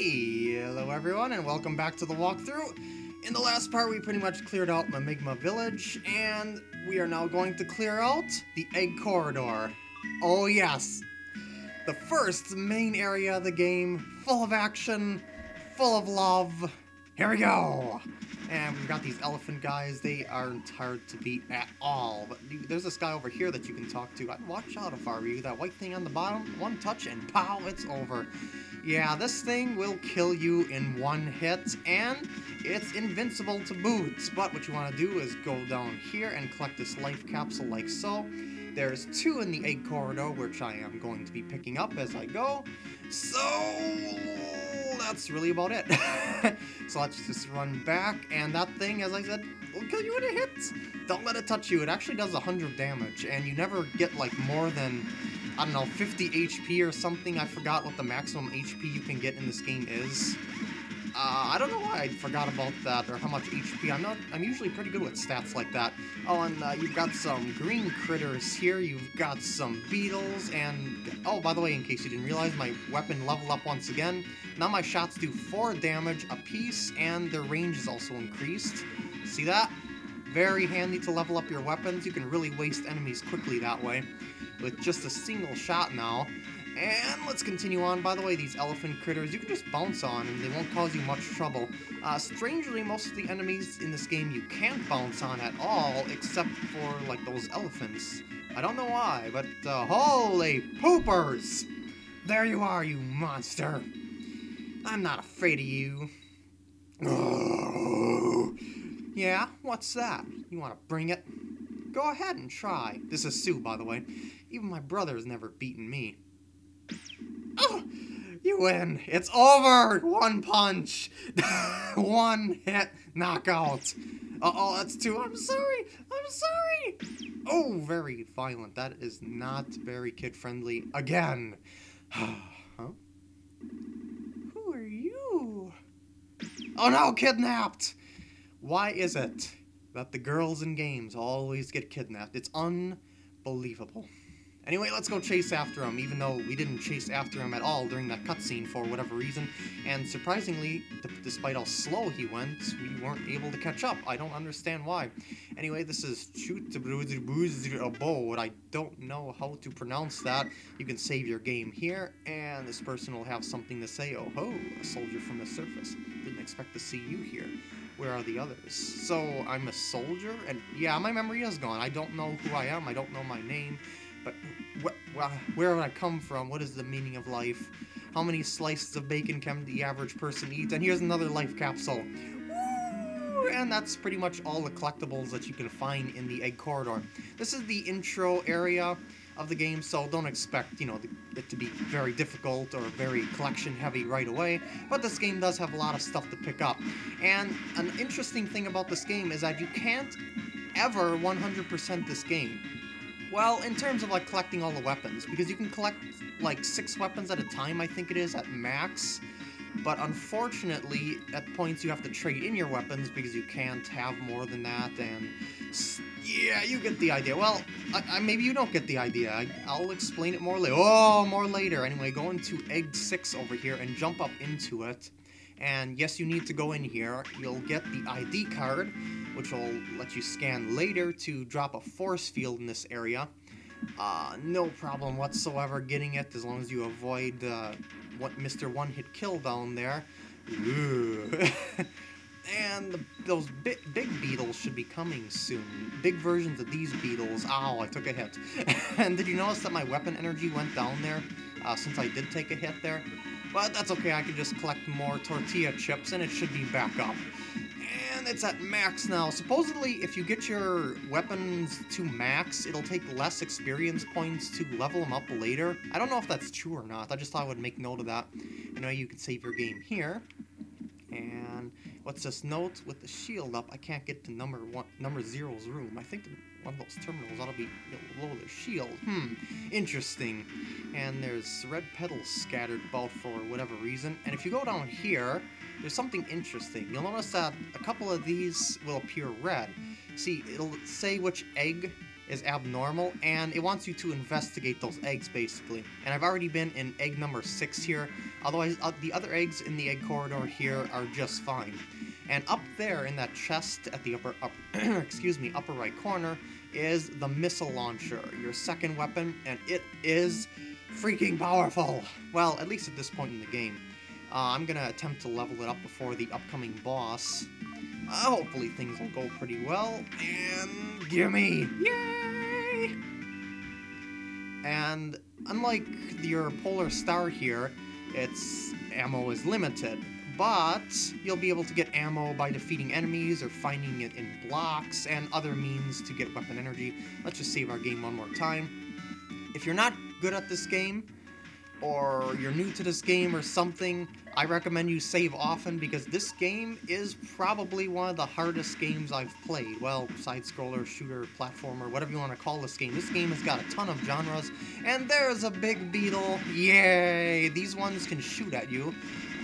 Hello everyone and welcome back to the walkthrough. In the last part we pretty much cleared out Mimiga Village and we are now going to clear out the Egg Corridor. Oh yes, the first main area of the game, full of action, full of love. Here we go! And we've got these elephant guys, they aren't hard to beat at all. But there's this guy over here that you can talk to. I'd watch out if I were you. That white thing on the bottom, one touch and pow, it's over. Yeah, this thing will kill you in one hit, and it's invincible to boots. But what you want to do is go down here and collect this life capsule like so. There's two in the egg corridor, which I am going to be picking up as I go. So, that's really about it. so let's just run back, and that thing, as I said, will kill you in a hit. Don't let it touch you. It actually does 100 damage, and you never get, like, more than, I don't know, 50 HP or something. I forgot what the maximum HP you can get in this game is. Uh, I don't know why I forgot about that, or how much HP. I'm not. I'm usually pretty good with stats like that. Oh, and uh, you've got some green critters here. You've got some beetles, and oh, by the way, in case you didn't realize, my weapon leveled up once again. Now my shots do four damage a piece, and their range is also increased. See that? Very handy to level up your weapons. You can really waste enemies quickly that way, with just a single shot now. And let's continue on. By the way, these elephant critters, you can just bounce on and they won't cause you much trouble. Uh, strangely, most of the enemies in this game you can't bounce on at all, except for, like, those elephants. I don't know why, but, uh, holy poopers! There you are, you monster! I'm not afraid of you. Yeah, what's that? You want to bring it? Go ahead and try. This is Sue, by the way. Even my brother's never beaten me. Oh, you win. It's over. One punch. One hit knockout. Uh-oh, that's two. I'm sorry. I'm sorry. Oh, very violent. That is not very kid-friendly. Again. huh? Who are you? Oh no, kidnapped! Why is it that the girls in games always get kidnapped? It's unbelievable. Anyway, let's go chase after him, even though we didn't chase after him at all during that cutscene for whatever reason. And surprisingly, despite how slow he went, we weren't able to catch up. I don't understand why. Anyway, this is Boat. I don't know how to pronounce that. You can save your game here, and this person will have something to say. Oh ho, a soldier from the surface. Didn't expect to see you here where are the others? So I'm a soldier, and yeah, my memory is gone. I don't know who I am. I don't know my name. But wh wh where would I come from? What is the meaning of life? How many slices of bacon can the average person eat? And here's another life capsule. And that's pretty much all the collectibles that you can find in the egg corridor. This is the intro area of the game, so don't expect, you know, it to be very difficult or very collection heavy right away, but this game does have a lot of stuff to pick up. And an interesting thing about this game is that you can't ever 100% this game. Well, in terms of like collecting all the weapons, because you can collect like six weapons at a time, I think it is, at max. But unfortunately, at points you have to trade in your weapons because you can't have more than that, and yeah, you get the idea. Well, I, I, maybe you don't get the idea. I, will explain it more later. Oh, more later. Anyway, go into Egg 6 over here and jump up into it. And yes, you need to go in here. You'll get the ID card, which will let you scan later to drop a force field in this area. Uh, no problem whatsoever getting it, as long as you avoid uh, what Mr. One Hit Kill down there. and the, those big, big beetles should be coming soon. Big versions of these beetles. Ow, I took a hit. and did you notice that my weapon energy went down there, uh, since I did take a hit there? But that's okay, I can just collect more tortilla chips and it should be back up. It's at max now. Supposedly, if you get your weapons to max, it'll take less experience points to level them up later. I don't know if that's true or not. I just thought I would make note of that. You know, you can save your game here. And what's this note? With the shield up, I can't get to number one, number zero's room. I think one of those terminals ought to be below the shield. Hmm, interesting. And there's red petals scattered about for whatever reason. And if you go down here, there's something interesting. You'll notice that a couple of these will appear red. See, it'll say which egg is abnormal, and it wants you to investigate those eggs, basically. And I've already been in egg number 6 here, otherwise uh, the other eggs in the egg corridor here are just fine. And up there in that chest at the upper, up, excuse me, upper right corner is the missile launcher, your second weapon, and it is freaking powerful. Well, at least at this point in the game. Uh, I'm gonna attempt to level it up before the upcoming boss. Uh, hopefully things will go pretty well, and gimme! Yay! And unlike your Polar Star here, its ammo is limited, but you'll be able to get ammo by defeating enemies or finding it in blocks and other means to get weapon energy. Let's just save our game one more time. If you're not good at this game, or you're new to this game or something, I recommend you save often because this game is probably one of the hardest games I've played. Well, side-scroller, shooter, platformer, whatever you want to call this game. This game has got a ton of genres, and there's a big beetle. Yay! These ones can shoot at you,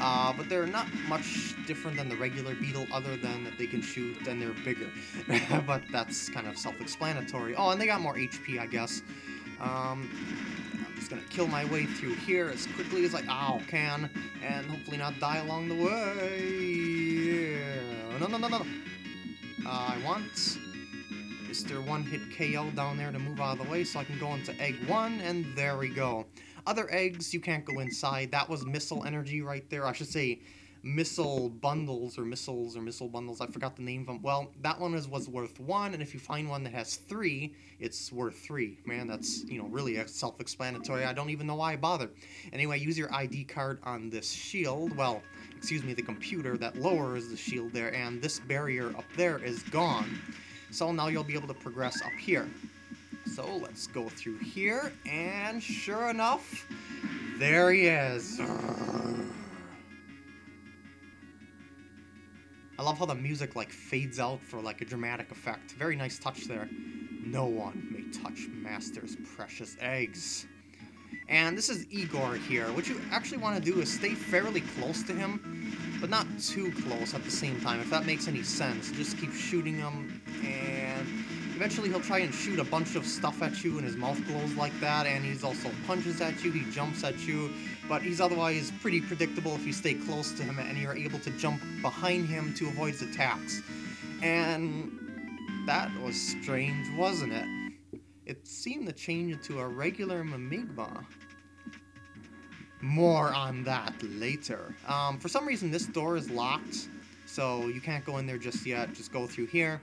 uh, but they're not much different than the regular beetle other than that they can shoot and they're bigger. but that's kind of self-explanatory. Oh, and they got more HP, I guess. Um, just gonna kill my way through here as quickly as I can, and hopefully not die along the way. No, no, no, no, no. Uh, I want Mr. One-Hit KO down there to move out of the way so I can go into egg one, and there we go. Other eggs, you can't go inside. That was missile energy right there. I should say missile bundles or missiles or missile bundles. I forgot the name of them. Well, that one is was worth one, and if you find one that has three, it's worth three. Man, that's you know really self-explanatory. I don't even know why I bother. Anyway, use your ID card on this shield. Well, excuse me, the computer that lowers the shield there, and this barrier up there is gone. So now you'll be able to progress up here. So let's go through here, and sure enough, there he is. Love how the music like fades out for like a dramatic effect. Very nice touch there. No one may touch Master's precious eggs. And this is Igor here. What you actually want to do is stay fairly close to him, but not too close at the same time, if that makes any sense. Just keep shooting him, and eventually he'll try and shoot a bunch of stuff at you, and his mouth glows like that, and he's also punches at you, he jumps at you, but he's otherwise pretty predictable if you stay close to him, and you're able to jump behind him to avoid his attacks. And that was strange, wasn't it? It seemed to change into a regular Mimiga. More on that later. Um, for some reason, this door is locked, so you can't go in there just yet. Just go through here.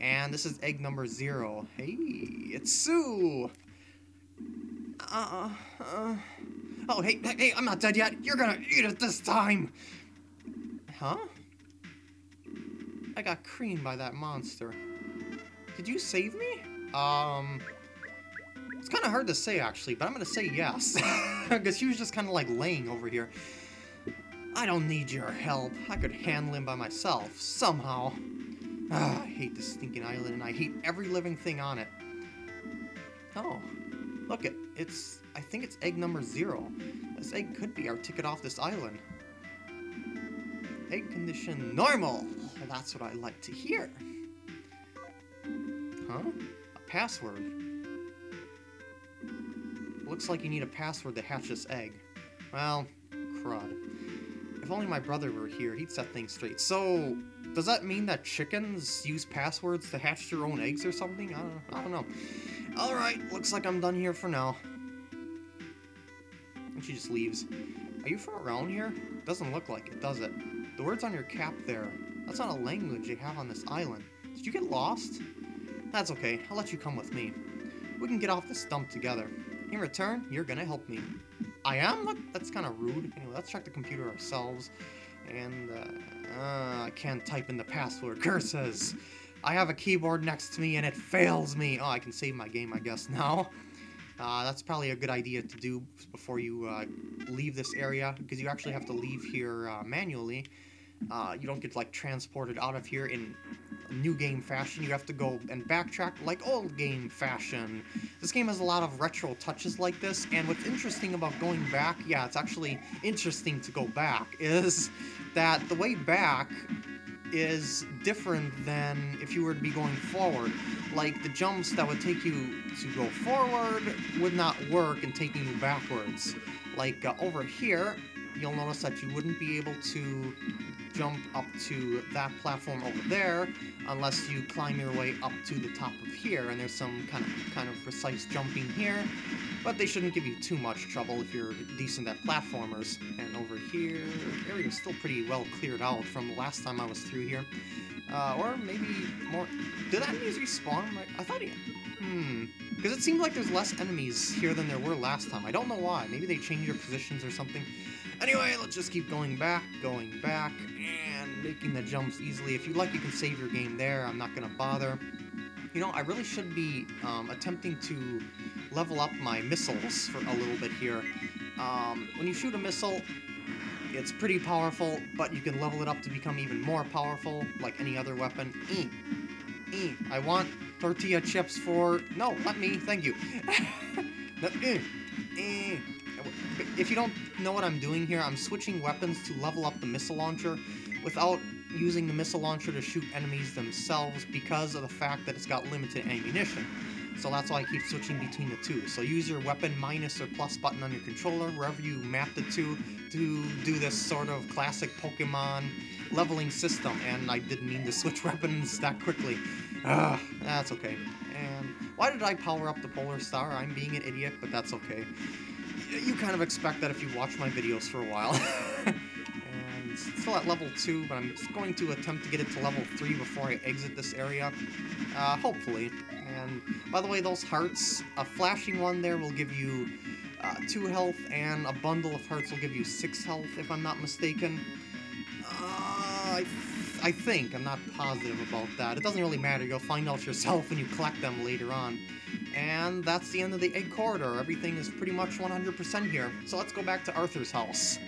And this is egg number zero. Hey, it's Sue! Uh, uh, oh, hey, hey, I'm not dead yet. You're gonna eat it this time! Huh? I got creamed by that monster. Did you save me? Um, it's kind of hard to say, actually, but I'm to say yes. Because he was just kind of like laying over here. I don't need your help. I could handle him by myself, somehow. Ah, I hate this stinking island, and I hate every living thing on it. Oh, look it. It's, I think it's egg number zero. This egg could be our ticket off this island. Egg condition normal. That's what I like to hear. Huh? A password. Looks like you need a password to hatch this egg. Well, crud. If only my brother were here, he'd set things straight. So, does that mean that chickens use passwords to hatch their own eggs or something? I don't, I don't know. Alright, looks like I'm done here for now. And she just leaves. Are you from around here? Doesn't look like it, does it? The words on your cap there, that's not a language they have on this island. Did you get lost? That's okay, I'll let you come with me. We can get off this dump together. In return, you're gonna help me. I am? That's kind of rude. Anyway, let's check the computer ourselves. And, uh, uh, I can't type in the password. Curses! I have a keyboard next to me and it fails me! Oh, I can save my game, I guess, now. Uh, that's probably a good idea to do before you uh, leave this area, because you actually have to leave here uh, manually. Uh, you don't get like transported out of here in new game fashion. You have to go and backtrack like old game fashion. This game has a lot of retro touches like this, and what's interesting about going back, yeah, it's actually interesting to go back, is that the way back is different than if you were to be going forward. Like, the jumps that would take you to go forward would not work in taking you backwards. Like, uh, over here, you'll notice that you wouldn't be able to jump up to that platform over there unless you climb your way up to the top of here, and there's some kind of kind of precise jumping here, but they shouldn't give you too much trouble if you're decent at platformers. And over here, area's still pretty well cleared out from the last time I was through here. Uh, or maybe more... Did enemies respawn? I thought he... Hmm... Because it seemed like there's less enemies here than there were last time. I don't know why. Maybe they changed their positions or something. Anyway, let's just keep going back, going back, and making the jumps easily. If you'd like, you can save your game there. I'm not going to bother. You know, I really should be um, attempting to level up my missiles for a little bit here. Um, when you shoot a missile, it's pretty powerful, but you can level it up to become even more powerful, like any other weapon. E. I want tortilla chips for... No, let me. Thank you. no, e. E if you don't know what I'm doing here, I'm switching weapons to level up the missile launcher without using the missile launcher to shoot enemies themselves because of the fact that it's got limited ammunition. So that's why I keep switching between the two. So use your weapon minus or plus button on your controller, wherever you map the two, to do this sort of classic Pokemon leveling system. And I didn't mean to switch weapons that quickly. Ugh, that's okay. And why did I power up the Polar Star? I'm being an idiot, but that's okay you kind of expect that if you watch my videos for a while. and still at level 2, but I'm going to attempt to get it to level 3 before I exit this area. Uh, hopefully. And by the way, those hearts, a flashing one there will give you uh, 2 health, and a bundle of hearts will give you 6 health, if I'm not mistaken. Uh, I, th I think, I'm not positive about that. It doesn't really matter, you'll find out yourself when you collect them later on. And that's the end of the egg corridor. Everything is pretty much 100% here. So let's go back to Arthur's house.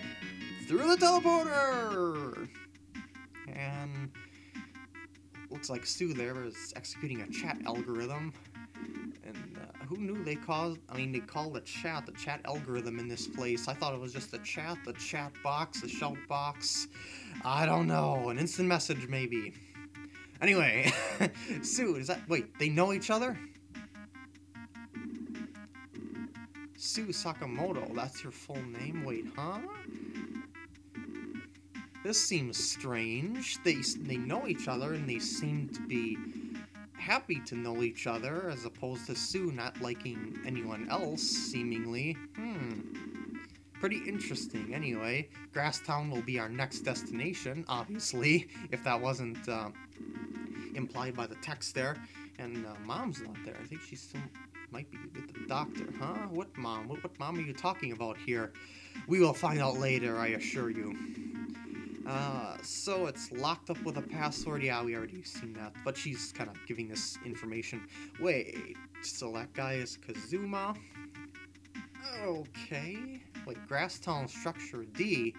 Through the teleporter! And looks like Sue there is executing a chat algorithm. And uh, who knew they called, I mean, they called the chat the chat algorithm in this place. I thought it was just the chat, the chat box, the shout box. I don't know, an instant message maybe. Anyway, Sue, is that, wait, they know each other? Sue Sakamoto, that's your full name? Wait, huh? This seems strange. They, they know each other and they seem to be happy to know each other as opposed to Sue not liking anyone else, seemingly. Hmm. Pretty interesting. Anyway, Grasstown will be our next destination, obviously, if that wasn't uh, implied by the text there. And uh, Mom's not there. I think she's still might be with the doctor, huh? What mom? What, what mom are you talking about here? We will find out later, I assure you. Uh, so it's locked up with a password. Yeah, we already seen that. But she's kind of giving this information. Wait, so that guy is Kazuma? Okay. Wait, Grasstown Structure D.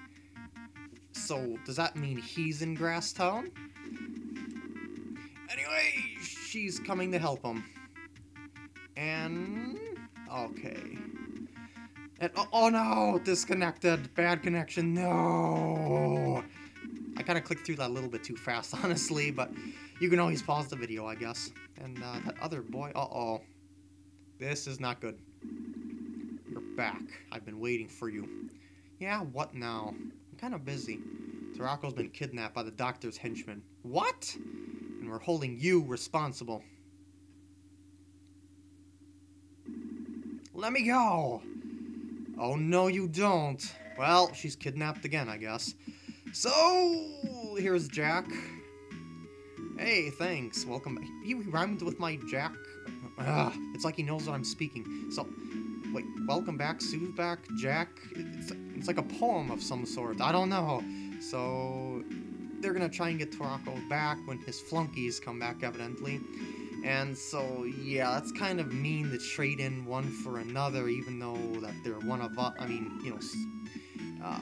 So, does that mean he's in Grasstown? Anyway, she's coming to help him. And... Okay. And, oh, oh, no! Disconnected! Bad connection, no! I kind of clicked through that a little bit too fast, honestly, but you can always pause the video, I guess. And uh, that other boy, uh-oh. This is not good. You're back. I've been waiting for you. Yeah, what now? I'm kind of busy. Toroko's been kidnapped by the doctor's henchmen. What? And we're holding you responsible. Let me go! Oh, no, you don't. Well, she's kidnapped again, I guess. So, here's Jack. Hey, thanks. Welcome back. He rhymed with my Jack. Ugh, it's like he knows what I'm speaking. So, wait, welcome back, Sue's back, Jack. It's, it's like a poem of some sort. I don't know. So, they're gonna try and get Toroko back when his flunkies come back, evidently. And so, yeah, that's kind of mean to trade in one for another, even though that they're one of us. I mean, you know, uh,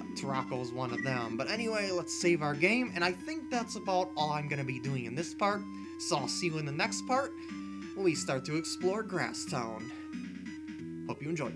one of them. But anyway, let's save our game, and I think that's about all I'm going to be doing in this part. So I'll see you in the next part when we start to explore Grasstown. Hope you enjoy.